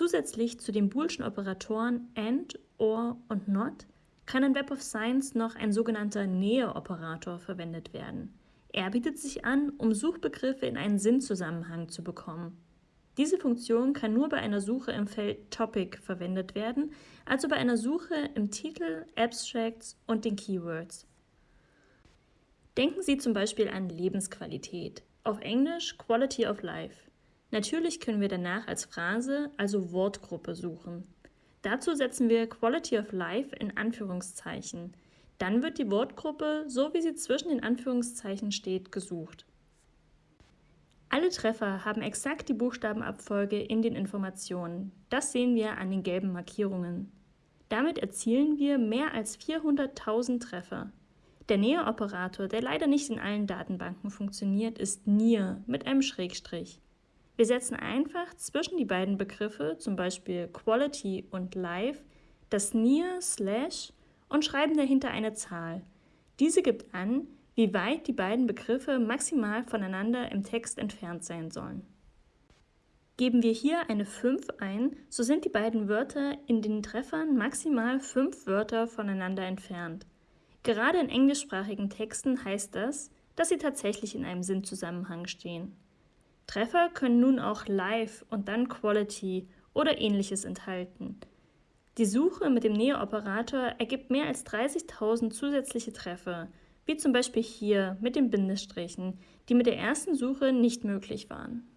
Zusätzlich zu den boolschen Operatoren AND, OR und NOT kann in Web of Science noch ein sogenannter Nähe-Operator verwendet werden. Er bietet sich an, um Suchbegriffe in einen Sinnzusammenhang zu bekommen. Diese Funktion kann nur bei einer Suche im Feld Topic verwendet werden, also bei einer Suche im Titel, Abstracts und den Keywords. Denken Sie zum Beispiel an Lebensqualität, auf Englisch Quality of Life. Natürlich können wir danach als Phrase, also Wortgruppe, suchen. Dazu setzen wir Quality of Life in Anführungszeichen. Dann wird die Wortgruppe, so wie sie zwischen den Anführungszeichen steht, gesucht. Alle Treffer haben exakt die Buchstabenabfolge in den Informationen. Das sehen wir an den gelben Markierungen. Damit erzielen wir mehr als 400.000 Treffer. Der Nähe-Operator, der leider nicht in allen Datenbanken funktioniert, ist NIR mit einem Schrägstrich. Wir setzen einfach zwischen die beiden Begriffe, zum Beispiel Quality und Live, das near slash und schreiben dahinter eine Zahl. Diese gibt an, wie weit die beiden Begriffe maximal voneinander im Text entfernt sein sollen. Geben wir hier eine 5 ein, so sind die beiden Wörter in den Treffern maximal 5 Wörter voneinander entfernt. Gerade in englischsprachigen Texten heißt das, dass sie tatsächlich in einem Sinnzusammenhang stehen. Treffer können nun auch Live und dann Quality oder ähnliches enthalten. Die Suche mit dem Neo-Operator ergibt mehr als 30.000 zusätzliche Treffer, wie zum Beispiel hier mit den Bindestrichen, die mit der ersten Suche nicht möglich waren.